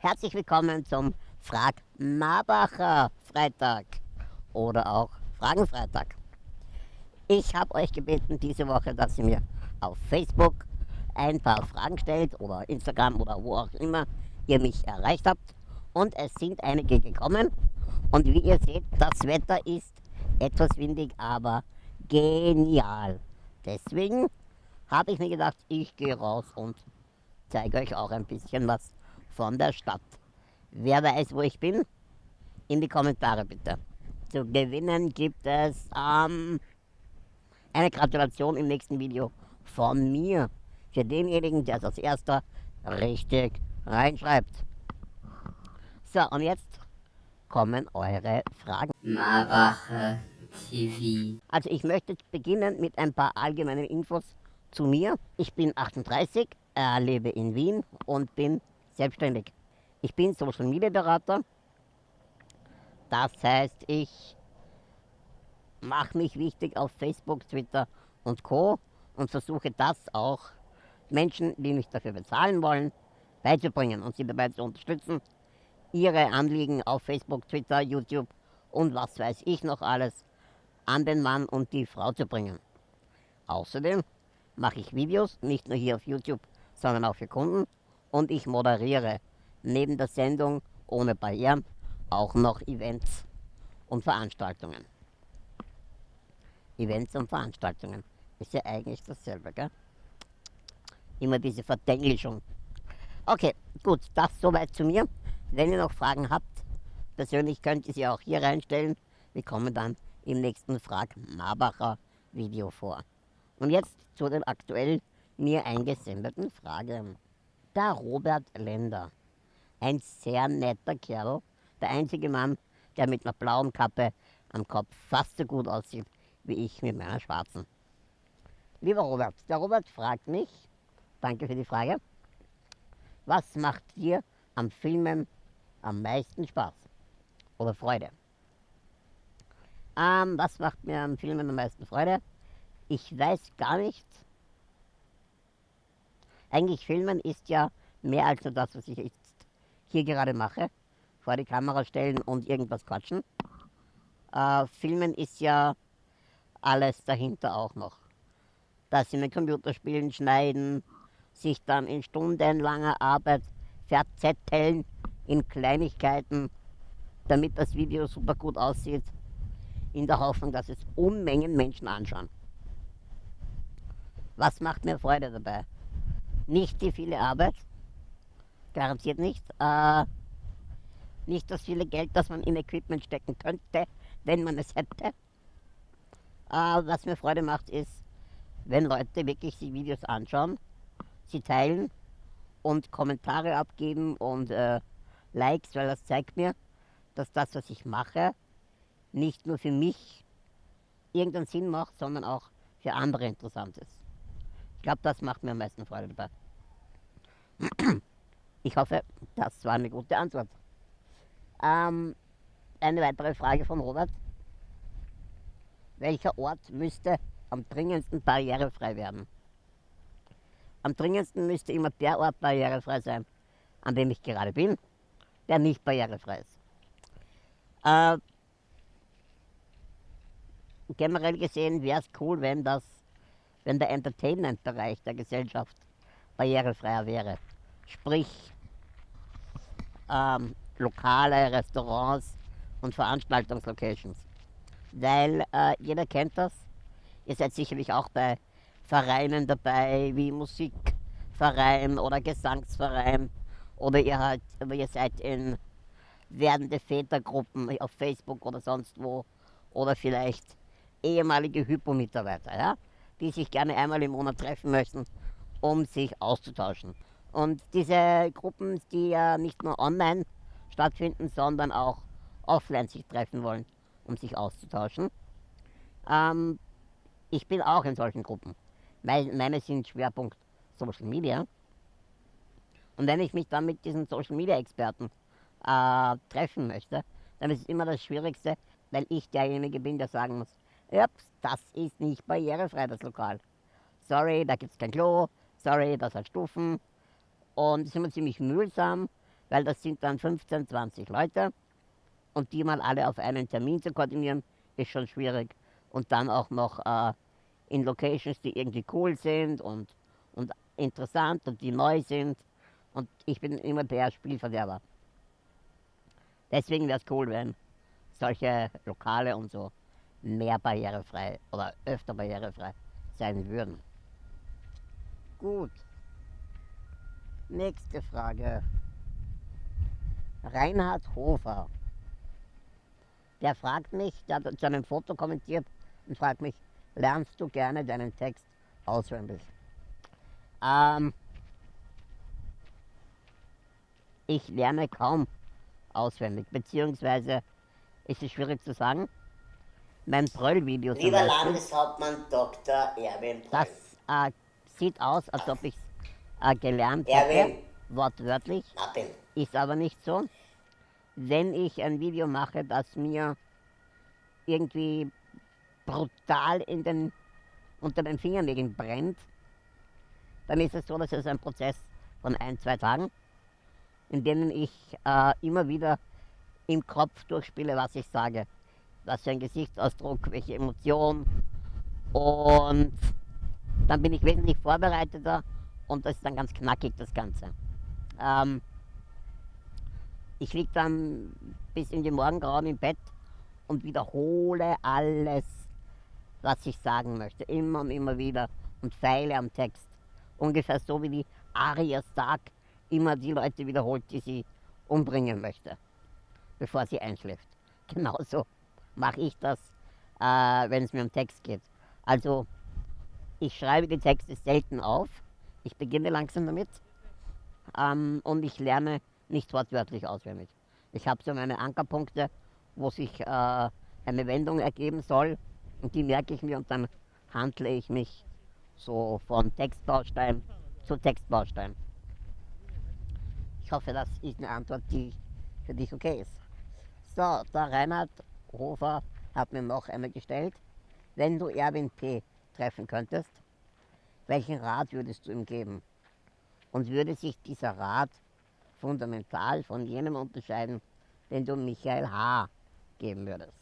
Herzlich willkommen zum Frag Marbacher Freitag oder auch Fragenfreitag. Ich habe euch gebeten diese Woche, dass ihr mir auf Facebook ein paar Fragen stellt oder Instagram oder wo auch immer ihr mich erreicht habt. Und es sind einige gekommen. Und wie ihr seht, das Wetter ist etwas windig, aber genial. Deswegen habe ich mir gedacht, ich gehe raus und zeige euch auch ein bisschen was von der Stadt. Wer weiß, wo ich bin? In die Kommentare bitte. Zu gewinnen gibt es ähm, eine Gratulation im nächsten Video von mir. Für denjenigen, der es als erster richtig reinschreibt. So, und jetzt kommen eure Fragen. Marbacher TV. Also ich möchte beginnen mit ein paar allgemeinen Infos zu mir. Ich bin 38, äh, lebe in Wien und bin selbstständig. Ich bin Social Media Berater. Das heißt, ich mache mich wichtig auf Facebook, Twitter und Co. und versuche das auch Menschen, die mich dafür bezahlen wollen, beizubringen und sie dabei zu unterstützen, ihre Anliegen auf Facebook, Twitter, YouTube und was weiß ich noch alles an den Mann und die Frau zu bringen. Außerdem mache ich Videos, nicht nur hier auf YouTube, sondern auch für Kunden und ich moderiere neben der Sendung ohne Barrieren auch noch Events und Veranstaltungen. Events und Veranstaltungen ist ja eigentlich dasselbe, gell? Immer diese Verdenglischung. Okay, gut, das soweit zu mir. Wenn ihr noch Fragen habt, persönlich könnt ihr sie auch hier reinstellen. Wir kommen dann im nächsten Frag Marbacher Video vor. Und jetzt zu den aktuell mir eingesendeten Fragen. Der Robert Lender, ein sehr netter Kerl, der einzige Mann, der mit einer blauen Kappe am Kopf fast so gut aussieht wie ich mit meiner schwarzen. Lieber Robert, der Robert fragt mich, danke für die Frage, was macht dir am Filmen am meisten Spaß oder Freude? Ähm, was macht mir am Filmen am meisten Freude? Ich weiß gar nicht. Eigentlich Filmen ist ja mehr als nur das, was ich jetzt hier gerade mache. Vor die Kamera stellen und irgendwas quatschen. Äh, Filmen ist ja alles dahinter auch noch. Dass sie mit Computerspielen schneiden, sich dann in stundenlanger Arbeit verzetteln in Kleinigkeiten, damit das Video super gut aussieht, in der Hoffnung, dass es Unmengen Menschen anschauen. Was macht mir Freude dabei? Nicht die viele Arbeit, garantiert nicht. Äh, nicht das viele Geld, das man in Equipment stecken könnte, wenn man es hätte. Äh, was mir Freude macht, ist, wenn Leute wirklich die Videos anschauen, sie teilen und Kommentare abgeben und äh, Likes, weil das zeigt mir, dass das, was ich mache, nicht nur für mich irgendeinen Sinn macht, sondern auch für andere interessant ist. Ich glaube, das macht mir am meisten Freude dabei. Ich hoffe, das war eine gute Antwort. Ähm, eine weitere Frage von Robert. Welcher Ort müsste am dringendsten barrierefrei werden? Am dringendsten müsste immer der Ort barrierefrei sein, an dem ich gerade bin, der nicht barrierefrei ist. Äh, generell gesehen wäre es cool, wenn das wenn der Entertainment-Bereich der Gesellschaft barrierefreier wäre. Sprich, ähm, lokale Restaurants und Veranstaltungslocations. Weil äh, jeder kennt das. Ihr seid sicherlich auch bei Vereinen dabei, wie Musikverein oder Gesangsverein. Oder ihr, halt, ihr seid in werdende Vätergruppen auf Facebook oder sonst wo. Oder vielleicht ehemalige Hypo-Mitarbeiter. Ja? Die sich gerne einmal im Monat treffen möchten, um sich auszutauschen. Und diese Gruppen, die ja nicht nur online stattfinden, sondern auch offline sich treffen wollen, um sich auszutauschen. Ähm, ich bin auch in solchen Gruppen. Meine sind Schwerpunkt Social Media. Und wenn ich mich dann mit diesen Social Media Experten äh, treffen möchte, dann ist es immer das Schwierigste, weil ich derjenige bin, der sagen muss, Ups, das ist nicht barrierefrei, das Lokal. Sorry, da gibt es kein Klo. Sorry, das hat Stufen. Und es ist immer ziemlich mühsam, weil das sind dann 15, 20 Leute und die mal alle auf einen Termin zu koordinieren, ist schon schwierig. Und dann auch noch äh, in Locations, die irgendwie cool sind und, und interessant und die neu sind. Und ich bin immer der Spielverderber. Deswegen wäre es cool, wenn solche Lokale und so mehr barrierefrei oder öfter barrierefrei sein würden. Gut. Nächste Frage. Reinhard Hofer. Der fragt mich, der hat zu einem Foto kommentiert und fragt mich, lernst du gerne deinen Text auswendig? Ähm, ich lerne kaum auswendig, beziehungsweise ist es schwierig zu sagen. Mein Bröll-Video zum Lieber Landeshauptmann Dr. Erwin Bröll. das äh, sieht aus, als ob ich es äh, gelernt Erwin. hätte, wortwörtlich, Martin, ist aber nicht so. Wenn ich ein Video mache, das mir irgendwie brutal in den, unter den Fingernägeln brennt, dann ist es so, dass es ein Prozess von ein, zwei Tagen, in denen ich äh, immer wieder im Kopf durchspiele, was ich sage. Was für ein Gesichtsausdruck, welche Emotion. Und dann bin ich wesentlich vorbereiteter und das ist dann ganz knackig, das Ganze. Ähm, ich liege dann bis in die Morgengrauen im Bett und wiederhole alles, was ich sagen möchte. Immer und immer wieder und feile am Text. Ungefähr so wie die Arya Stark immer die Leute wiederholt, die sie umbringen möchte, bevor sie einschläft. Genauso mache ich das, äh, wenn es mir um Text geht. Also, ich schreibe die Texte selten auf. Ich beginne langsam damit. Ähm, und ich lerne nicht wortwörtlich auswendig. Ich habe so meine Ankerpunkte, wo sich äh, eine Wendung ergeben soll. Und die merke ich mir und dann handle ich mich so von Textbaustein zu Textbaustein. Ich hoffe, das ist eine Antwort, die für dich okay ist. So, der Reinhard Hofer hat mir noch einmal gestellt. Wenn du Erwin P. treffen könntest, welchen Rat würdest du ihm geben? Und würde sich dieser Rat fundamental von jenem unterscheiden, den du Michael H. geben würdest?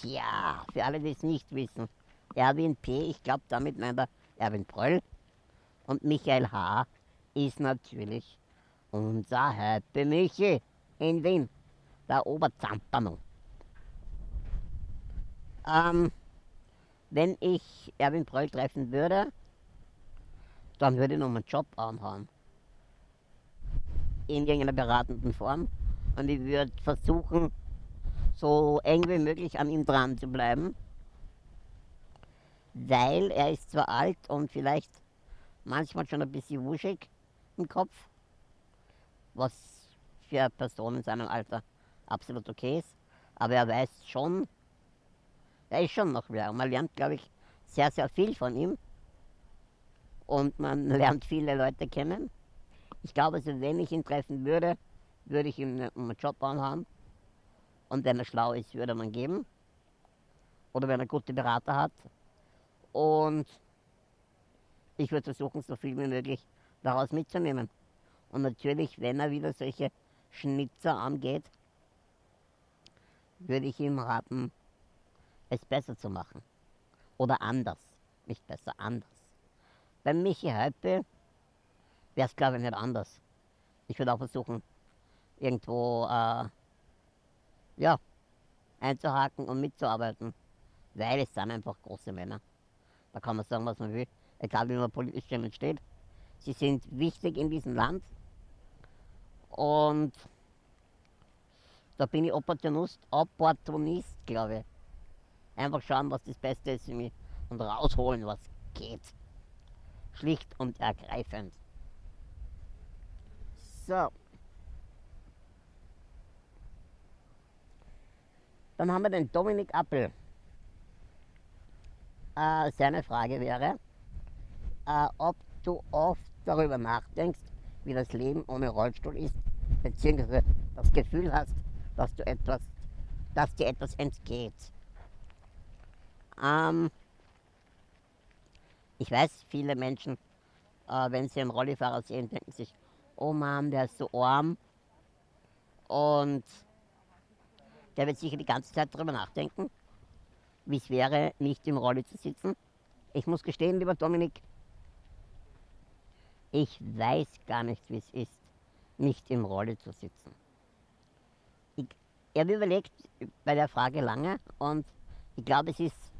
Tja, für alle, die es nicht wissen, Erwin P., ich glaube, damit meint er Erwin Pröll. Und Michael H. ist natürlich unser Happy Michi in Wien, der Oberzamperno. Ähm, wenn ich Erwin Pröll treffen würde, dann würde ich noch meinen Job anhauen. In irgendeiner beratenden Form. Und ich würde versuchen, so eng wie möglich an ihm dran zu bleiben. Weil er ist zwar alt und vielleicht manchmal schon ein bisschen wuschig im Kopf, was für eine Person in seinem Alter absolut okay ist, aber er weiß schon, er ist schon noch wer. Und man lernt, glaube ich, sehr, sehr viel von ihm. Und man lernt viele Leute kennen. Ich glaube, also, wenn ich ihn treffen würde, würde ich ihm einen Job anhaben. Und wenn er schlau ist, würde man geben. Oder wenn er gute Berater hat. Und ich würde versuchen, so viel wie möglich daraus mitzunehmen. Und natürlich, wenn er wieder solche Schnitzer angeht, würde ich ihm raten, es besser zu machen. Oder anders. Nicht besser, anders. Bei Michi Häupe wäre es, glaube ich, nicht anders. Ich würde auch versuchen, irgendwo äh, ja, einzuhaken und mitzuarbeiten. Weil es sind einfach große Männer. Da kann man sagen, was man will, egal wie man politisch denen steht. Sie sind wichtig in diesem Land. Und da bin ich Opportunist, Opportunist glaube ich. Einfach schauen, was das Beste ist für mich und rausholen, was geht. Schlicht und ergreifend. So. Dann haben wir den Dominik Appel. Äh, seine Frage wäre, äh, ob du oft darüber nachdenkst, wie das Leben ohne Rollstuhl ist, beziehungsweise das Gefühl hast, dass du etwas, dass dir etwas entgeht. Ähm, ich weiß, viele Menschen, äh, wenn sie einen Rollifahrer sehen, denken sich, oh Mann, der ist so arm. Und der wird sicher die ganze Zeit darüber nachdenken, wie es wäre, nicht im Rolli zu sitzen. Ich muss gestehen, lieber Dominik, ich weiß gar nicht, wie es ist, nicht im Rolli zu sitzen. Ich, habe überlegt bei der Frage lange und ich glaube, es ist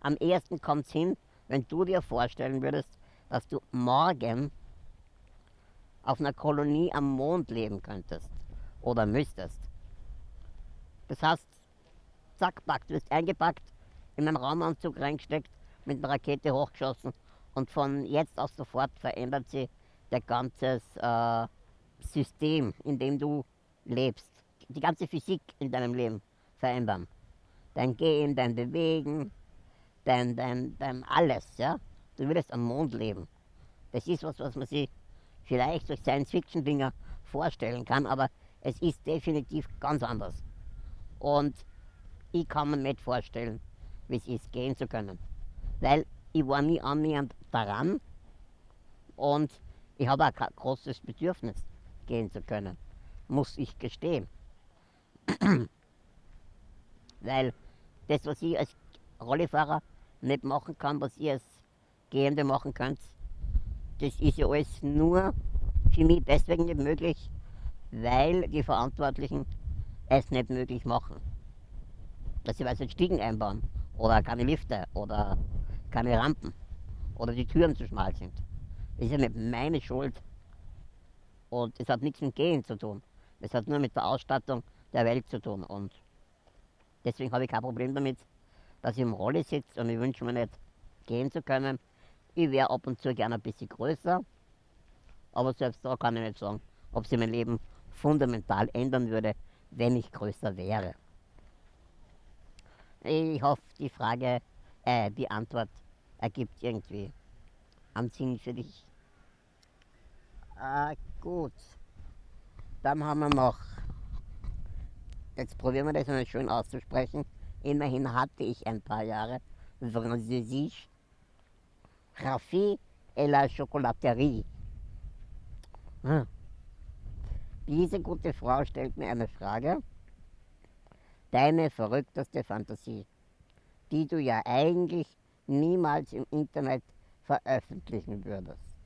am ehesten kommt es hin, wenn du dir vorstellen würdest, dass du morgen auf einer Kolonie am Mond leben könntest oder müsstest. Das heißt, zack, pack, du wirst eingepackt, in einen Raumanzug reingesteckt, mit einer Rakete hochgeschossen und von jetzt aus sofort verändert sich der ganze äh, System, in dem du lebst. Die ganze Physik in deinem Leben verändern. Dein Gehen, dein Bewegen, dein, dein, dein alles, ja. Du würdest am Mond leben. Das ist was, was man sich vielleicht durch Science-Fiction-Dinger vorstellen kann, aber es ist definitiv ganz anders. Und ich kann mir nicht vorstellen, wie es ist, gehen zu können. Weil ich war nie annähernd daran und ich habe auch kein großes Bedürfnis, gehen zu können. Muss ich gestehen. Weil das, was ich als Rollifahrer nicht machen kann, was ihr als Gehende machen könnt, das ist ja alles nur für mich deswegen nicht möglich, weil die Verantwortlichen es nicht möglich machen. Dass sie weißt, Stiegen einbauen oder keine Lifte oder keine Rampen oder die Türen zu schmal sind. Das ist ja nicht meine Schuld. Und es hat nichts mit Gehen zu tun. Es hat nur mit der Ausstattung der Welt zu tun. Und deswegen habe ich kein Problem damit, dass ich im Rolle sitze und ich wünsche mir nicht gehen zu können. Ich wäre ab und zu gerne ein bisschen größer, aber selbst da kann ich nicht sagen, ob sich mein Leben fundamental ändern würde, wenn ich größer wäre. Ich hoffe, die Frage, äh, die Antwort ergibt irgendwie einen Sinn für dich. Äh, gut. Dann haben wir noch, jetzt probieren wir das mal schön auszusprechen. Immerhin hatte ich ein paar Jahre Französisch. Raffi et la Chocolaterie. Hm. Diese gute Frau stellt mir eine Frage. Deine verrückteste Fantasie, die du ja eigentlich niemals im Internet veröffentlichen würdest.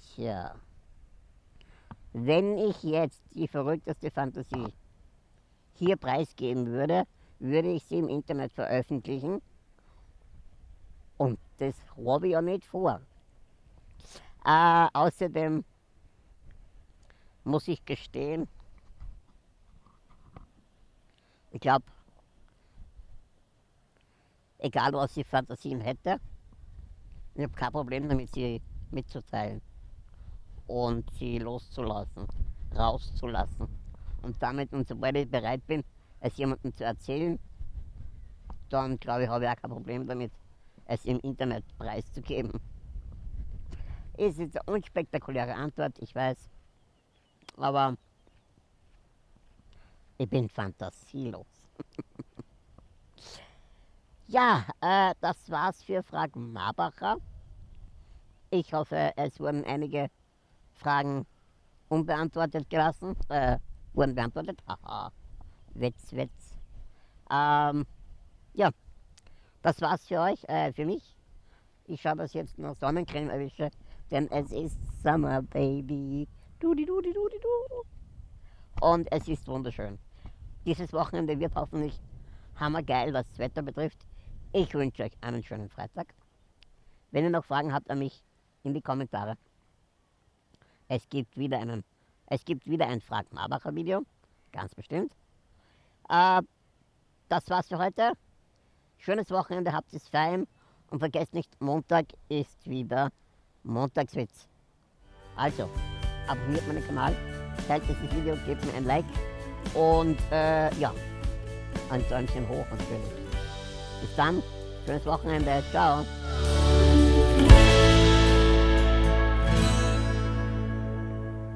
Tja, wenn ich jetzt die verrückteste Fantasie hier preisgeben würde, würde ich sie im Internet veröffentlichen. Und das habe ich ja nicht vor. Äh, außerdem muss ich gestehen, ich glaube, egal was ich Fantasien hätte, ich habe kein Problem damit, sie mitzuteilen und sie loszulassen, rauszulassen. Und damit, und sobald ich bereit bin, es jemandem zu erzählen, dann glaube ich, habe ich auch kein Problem damit, es im Internet preiszugeben. Ist jetzt eine unspektakuläre Antwort, ich weiß, aber ich bin fantasielos. ja, äh, das war's für Fragen Marbacher. Ich hoffe, es wurden einige Fragen unbeantwortet gelassen. Äh, wurden beantwortet. Haha. Witz, Witz. Ähm, ja, das war's für euch, äh, für mich. Ich schaue, dass ich jetzt noch Sonnencreme erwische, denn es ist Summer, Baby. Du, du, du, du, du. Und es ist wunderschön. Dieses Wochenende wird hoffentlich hammergeil, was das Wetter betrifft. Ich wünsche euch einen schönen Freitag. Wenn ihr noch Fragen habt an mich, in die Kommentare. Es gibt wieder einen, es gibt wieder ein Frag Marbacher Video, ganz bestimmt. Äh, das war's für heute. Schönes Wochenende, habt es fein und vergesst nicht, Montag ist wieder Montagswitz. Also, abonniert meinen Kanal, teilt dieses Video, gebt mir ein Like und äh, ja, ein Däumchen hoch natürlich. Bis dann, schönes Wochenende, ciao.